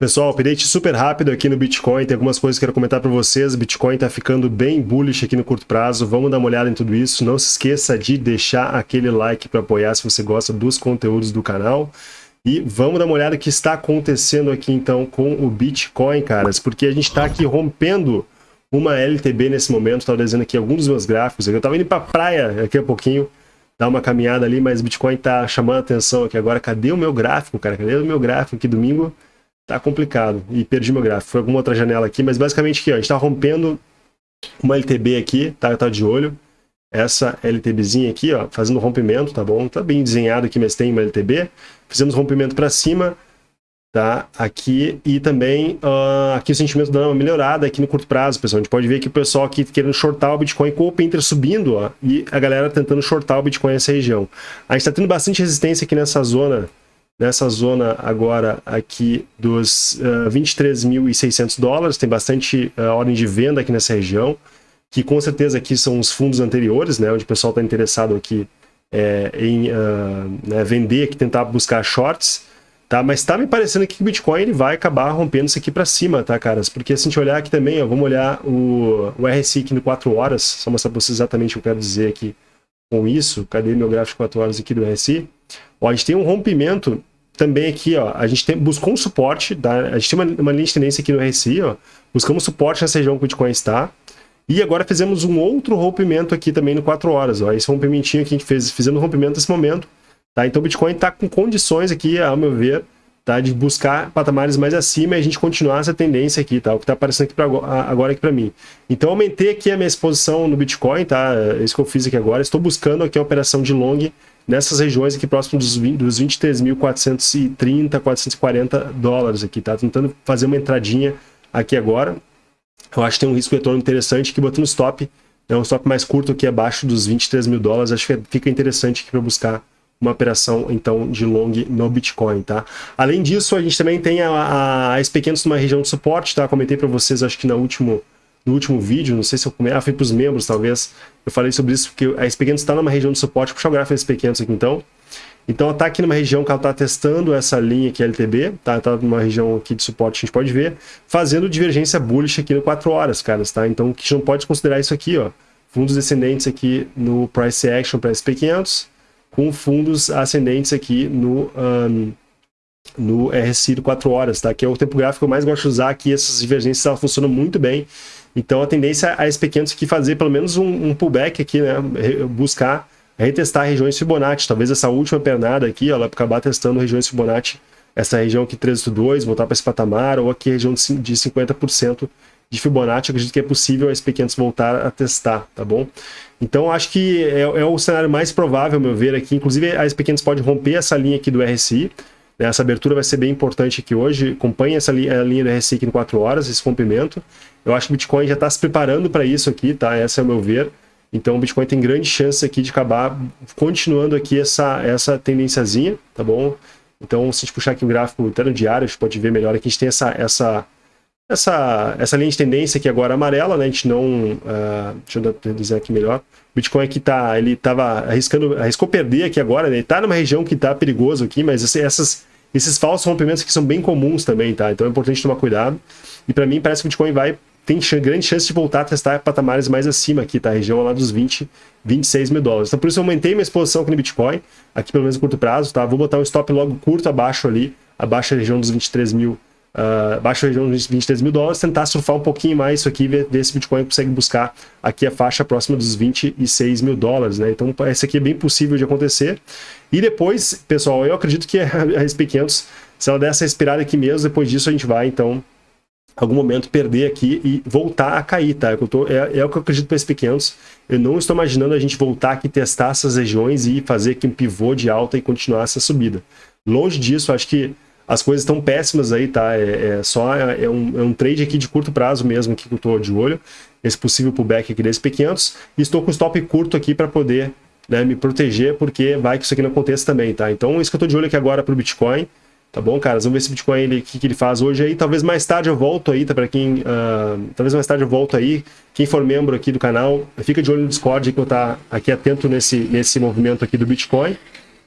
Pessoal, update super rápido aqui no Bitcoin, tem algumas coisas que eu quero comentar para vocês. Bitcoin está ficando bem bullish aqui no curto prazo, vamos dar uma olhada em tudo isso. Não se esqueça de deixar aquele like para apoiar se você gosta dos conteúdos do canal. E vamos dar uma olhada o que está acontecendo aqui então com o Bitcoin, caras, porque a gente está aqui rompendo uma LTB nesse momento, estava desenhando aqui alguns dos meus gráficos, eu estava indo para a praia daqui a pouquinho, dar uma caminhada ali, mas Bitcoin está chamando a atenção aqui agora. Cadê o meu gráfico, cara? Cadê o meu gráfico aqui domingo? Tá complicado. E perdi meu gráfico. Foi alguma outra janela aqui, mas basicamente aqui, ó, a gente tá rompendo uma LTB aqui, tá? Tá de olho. Essa LTBzinha aqui, ó, fazendo rompimento, tá bom? Tá bem desenhado aqui, mas tem uma LTB. Fizemos rompimento para cima, tá? Aqui e também uh, aqui o sentimento dando uma melhorada aqui no curto prazo, pessoal. A gente pode ver que o pessoal aqui querendo shortar o Bitcoin com o Open subindo, ó, e a galera tentando shortar o Bitcoin nessa região. A gente tá tendo bastante resistência aqui nessa zona nessa zona agora aqui dos uh, ah, 23.600 dólares, tem bastante uh, ordem de venda aqui nessa região, que com certeza aqui são os fundos anteriores, né, onde o pessoal está interessado aqui é, em uh, né, vender, aqui tentar buscar shorts, tá? Mas está me parecendo que o Bitcoin ele vai acabar rompendo isso aqui para cima, tá, caras? Porque se a gente olhar aqui também, ó, vamos olhar o, o RSI aqui no 4 horas, só mostrar para vocês exatamente o que eu quero dizer aqui com isso. Cadê meu gráfico 4 horas aqui do RSI? Ó, a gente tem um rompimento também aqui, ó, a gente tem, buscou um suporte, tá? a gente tem uma, uma linha de tendência aqui no RSI, ó, buscamos suporte nessa região que o Bitcoin está, e agora fizemos um outro rompimento aqui também no 4 horas, ó, esse rompimentinho aqui que a gente fez, fizemos rompimento nesse momento, tá? Então o Bitcoin está com condições aqui, ao meu ver, tá? De buscar patamares mais acima e a gente continuar essa tendência aqui, tá? O que está aparecendo aqui pra, agora aqui para mim. Então aumentei aqui a minha exposição no Bitcoin, tá? É isso que eu fiz aqui agora, estou buscando aqui a operação de long nessas regiões aqui próximo dos, 20, dos 23.430, 440 dólares aqui, tá? Tentando fazer uma entradinha aqui agora. Eu acho que tem um risco retorno interessante aqui, botando stop, né, um stop mais curto aqui abaixo dos 23 mil dólares, acho que fica interessante aqui para buscar uma operação então de long no Bitcoin, tá? Além disso, a gente também tem a, a, a SP500 numa região de suporte, tá? Comentei para vocês, acho que no último no último vídeo, não sei se eu comentei, ah, foi para os membros talvez, eu falei sobre isso, porque a SP500 está numa região de suporte, puxar o gráfico da SP500 aqui então, então está aqui numa região que ela está testando essa linha aqui LTB, tá? Está numa região aqui de suporte, a gente pode ver, fazendo divergência bullish aqui no 4 horas, caras, tá? Então gente não pode considerar isso aqui, ó, fundos descendentes aqui no Price Action para SP500, com fundos ascendentes aqui no... Um, no RSI do 4 horas, tá? Que é o tempo gráfico que eu mais gosto de usar aqui, essas divergências elas funcionam muito bem. Então a tendência é esse pequeno aqui fazer pelo menos um, um pullback aqui, né? Buscar retestar regiões Fibonacci. Talvez essa última pernada aqui, ela acabar testando regiões Fibonacci, essa região aqui 13.2, voltar para esse patamar, ou aqui a região de 50% de Fibonacci, acredito que é possível a SP500 voltar a testar, tá bom? Então acho que é, é, o cenário mais provável, meu ver, aqui. Inclusive a SP500 pode romper essa linha aqui do RSI? Essa abertura vai ser bem importante aqui hoje, acompanhe essa linha, linha do RSI em 4 horas, esse rompimento. Eu acho que o Bitcoin já está se preparando para isso aqui, tá? Esse é o meu ver. Então o Bitcoin tem grande chance aqui de acabar continuando aqui essa, essa tendênciazinha, tá bom? Então se a gente puxar aqui o gráfico até no diário, a gente pode ver melhor aqui, a gente tem essa, essa, essa, essa linha de tendência aqui agora amarela, né? A gente não... Uh, deixa eu dizer aqui melhor. O Bitcoin aqui tá, ele estava arriscando, arriscou perder aqui agora, né? Ele está numa região que está perigoso aqui, mas essas, esses falsos rompimentos aqui são bem comuns também, tá? Então é importante tomar cuidado. E para mim parece que o Bitcoin vai tem grande chance de voltar a testar patamares mais acima aqui, tá? A região lá dos 20, 26 mil dólares. Então por isso eu aumentei minha exposição aqui no Bitcoin, aqui pelo menos no curto prazo, tá? Vou botar um stop logo curto abaixo ali, abaixo da região dos 23 mil, uh, abaixo da região dos 23 mil dólares, tentar surfar um pouquinho mais isso aqui, ver, ver se o Bitcoin consegue buscar aqui a faixa próxima dos 26 mil dólares, né? Então esse aqui é bem possível de acontecer. E depois, pessoal, eu acredito que a SP500, se ela der essa respirada aqui mesmo, depois disso a gente vai, então algum momento perder aqui e voltar a cair, tá? É, eu tô, é, é o que eu acredito para esses pequenos. Eu não estou imaginando a gente voltar aqui, testar essas regiões e fazer aqui um pivô de alta e continuar essa subida. Longe disso, acho que as coisas estão péssimas aí, tá? É, é só é um, é um, trade aqui de curto prazo mesmo que eu estou de olho. Esse possível pullback aqui desse P500. E estou com stop curto aqui para poder né, me proteger, porque vai que isso aqui não aconteça também, tá? Então, isso que eu estou de olho aqui agora para o Bitcoin. Tá bom, caras? Vamos ver se o Bitcoin, ele, que, que ele faz hoje aí. Talvez mais tarde eu volto aí, tá? Pra quem... Uh, talvez mais tarde eu volto aí. Quem for membro aqui do canal, fica de olho no Discord, que eu tá aqui atento nesse, nesse movimento aqui do Bitcoin.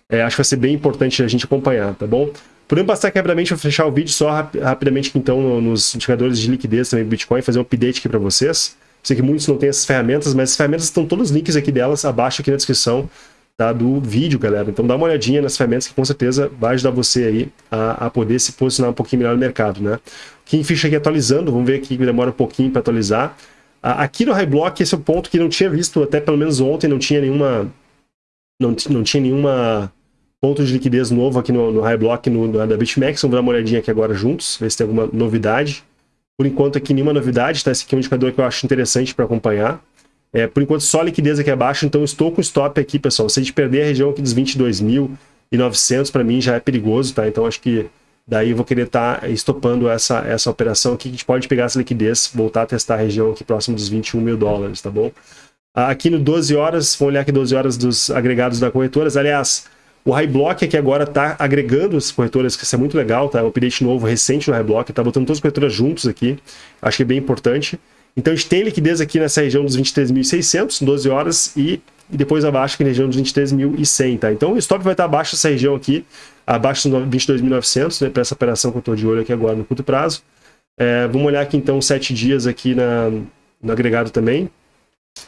É, acho que vai ser bem importante a gente acompanhar, tá bom? Podemos passar aqui rapidamente, vou fechar o vídeo só rapidamente aqui, então nos indicadores de liquidez também do Bitcoin, fazer um update aqui para vocês. Sei que muitos não têm essas ferramentas, mas as ferramentas estão todos os links aqui delas abaixo aqui na descrição tá, do vídeo, galera. Então dá uma olhadinha nas ferramentas que com certeza vai ajudar você aí a, a poder se posicionar um pouquinho melhor no mercado, né? Kingfish aqui atualizando, vamos ver aqui que demora um pouquinho para atualizar. Aqui no High Block, esse é o ponto que não tinha visto, até pelo menos ontem não tinha nenhuma... Não, não tinha nenhuma ponto de liquidez novo aqui no, no High Block no, no, da BitMEX. Vamos dar uma olhadinha aqui agora juntos, ver se tem alguma novidade. Por enquanto aqui nenhuma novidade, tá? Esse aqui é um indicador que eu acho interessante para acompanhar. É, por enquanto só liquidez aqui abaixo, então estou com stop aqui, pessoal. Se a gente perder a região aqui dos 22.900, para mim já é perigoso, tá? Então acho que daí eu vou querer estar tá estopando essa, essa operação aqui, que a gente pode pegar essa liquidez, voltar a testar a região aqui próximo dos 21 mil dólares, tá bom? Aqui no 12 horas, vamos olhar aqui 12 horas dos agregados da corretoras. Aliás, o High Block aqui agora está agregando as corretoras, que isso é muito legal, tá? Um update novo, recente no High Block, está botando todas as corretoras juntos aqui. Acho que é bem importante. Então a gente tem liquidez aqui nessa região dos 23.600, 12 horas, e, e depois abaixo aqui na região dos 23.100, tá? Então o stop vai estar abaixo dessa região aqui, abaixo dos 22.900, né? Para essa operação que eu estou de olho aqui agora no curto prazo. É, vamos olhar aqui então 7 dias aqui na, no agregado também,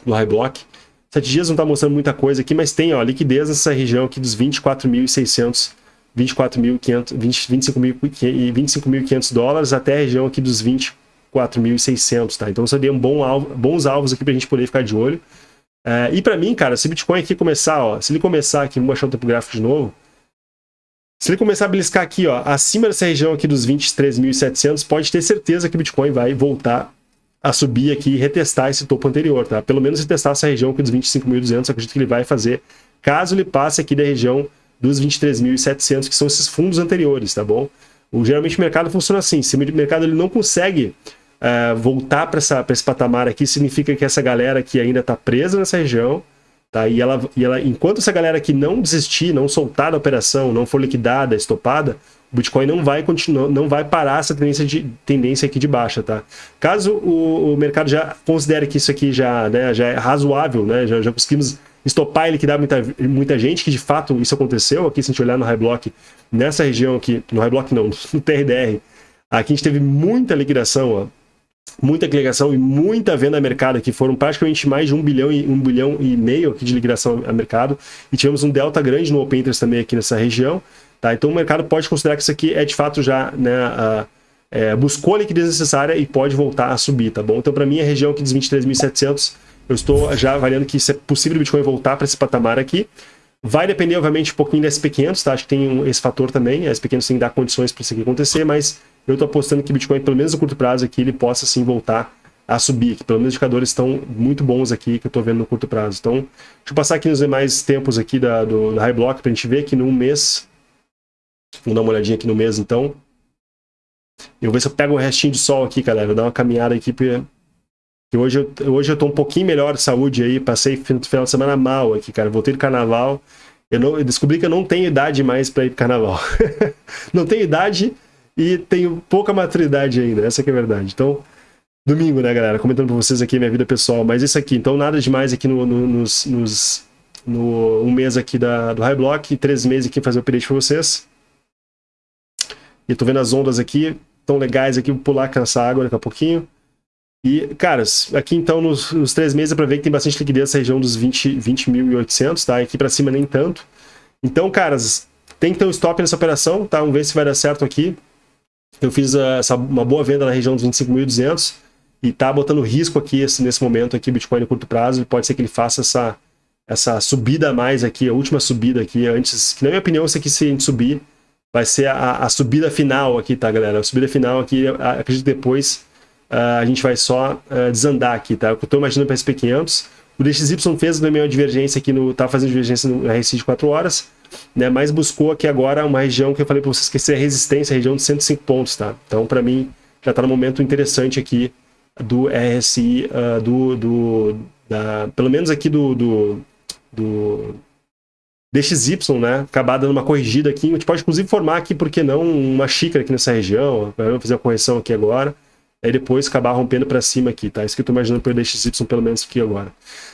do High Block. 7 dias não está mostrando muita coisa aqui, mas tem ó, liquidez nessa região aqui dos 24.600, 24.500, 25.500 25 dólares até a região aqui dos 24.600, tá? Então seriam bom alvo, bons alvos aqui para a gente poder ficar de olho. É, e para mim, cara, se o Bitcoin aqui começar, ó, se ele começar aqui, vamos baixar o tempo gráfico de novo, se ele começar a beliscar aqui, ó, acima dessa região aqui dos 23.700, pode ter certeza que o Bitcoin vai voltar a subir aqui e retestar esse topo anterior, tá? Pelo menos retestar essa região aqui dos 25.200, acredito que ele vai fazer, caso ele passe aqui da região dos 23.700, que são esses fundos anteriores, tá bom? O, geralmente o mercado funciona assim, se o mercado ele não consegue uh, voltar para esse patamar aqui, significa que essa galera aqui ainda está presa nessa região, tá? E ela, e ela, enquanto essa galera aqui não desistir, não soltar da operação, não for liquidada, estopada, o Bitcoin não vai continuar, não vai parar essa tendência, de, tendência aqui de baixa, tá? Caso o, o mercado já considere que isso aqui já, né, já é razoável, né, já, já conseguimos estopar e liquidar muita, muita gente, que de fato isso aconteceu, aqui se a gente olhar no High Block, nessa região aqui, no High Block não, no TRDR, aqui a gente teve muita liquidação, ó, muita liquidação e muita venda a mercado aqui, foram praticamente mais de um bilhão e um bilhão e meio aqui de liquidação a mercado, e tivemos um delta grande no Open Interest também aqui nessa região, Tá? Então o mercado pode considerar que isso aqui é de fato já né, é, buscou a liquidez necessária e pode voltar a subir, tá bom? Então para mim a região aqui dos 23.700, eu estou já avaliando que isso é possível o Bitcoin voltar para esse patamar aqui. Vai depender, obviamente, um pouquinho da SP500, tá? Acho que tem um, esse fator também, a SP500 tem que dar condições para isso aqui acontecer, mas eu estou apostando que o Bitcoin, pelo menos no curto prazo aqui, ele possa sim voltar a subir, que pelo menos os indicadores estão muito bons aqui, que eu estou vendo no curto prazo. Então, deixa eu passar aqui nos demais tempos aqui da, do, do High Block para a gente ver que num mês Vamos dar uma olhadinha aqui no mês, então. Eu vou ver se eu pego um restinho de sol aqui, galera. Vou dar uma caminhada aqui, porque hoje eu, hoje eu tô um pouquinho melhor de saúde aí. Passei final de semana mal aqui, cara. Voltei do carnaval. Eu, não, eu descobri que eu não tenho idade mais para ir pro carnaval. não tenho idade e tenho pouca maturidade ainda. Essa que é a verdade. Então, domingo, né, galera? Comentando pra vocês aqui minha vida pessoal. Mas isso aqui, então nada demais aqui no, no, nos, nos, no um mês aqui da, do High Block, três meses aqui fazer o update pra vocês. E tô vendo as ondas aqui, tão legais aqui, vou pular com essa água daqui a pouquinho. E, caras, aqui então nos, nos três meses para ver que tem bastante liquidez nessa região dos 20.800, 20, tá? Aqui para cima nem tanto. Então, caras, tem que ter um stop nessa operação, tá? Vamos ver se vai dar certo aqui. Eu fiz uh, essa, uma boa venda na região dos 25.200 e tá botando risco aqui esse, nesse momento aqui, Bitcoin no curto prazo, e pode ser que ele faça essa, essa subida a mais aqui, a última subida aqui antes, que na minha opinião, isso aqui se a gente subir, vai ser a, a, subida final aqui, tá, galera? A subida final aqui, acredito que depois uh, a gente vai só uh, desandar aqui, tá? Eu estou imaginando para SP500. O DXY fez também uma divergência aqui, no, tá fazendo divergência no RSI de 4 horas, né? Mas buscou aqui agora uma região que eu falei para vocês que é a resistência, a região de 105 pontos, tá? Então, para mim, já está no momento interessante aqui do RSI, uh, ah, do, do da, pelo menos aqui do, do, do DXY, né? Acabar dando uma corrigida aqui. A gente pode inclusive formar aqui, por que não, uma xícara aqui nessa região. Vamos fazer uma correção aqui agora. Aí depois acabar rompendo para cima aqui, tá? Isso que eu tô imaginando pelo DXY pelo menos aqui agora.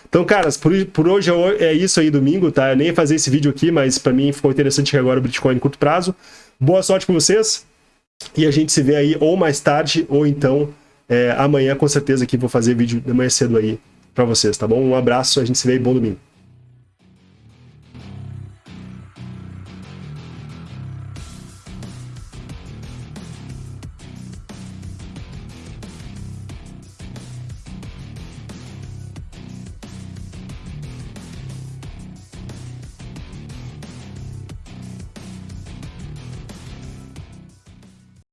Então, caras, por, por hoje é, é isso aí, domingo, tá? Eu nem ia fazer esse vídeo aqui, mas para mim ficou interessante agora o Bitcoin em curto prazo. Boa sorte para vocês e a gente se vê aí ou mais tarde ou então é, amanhã, com certeza, que vou fazer vídeo de manhã cedo aí para vocês, tá bom? Um abraço, a gente se vê e bom domingo.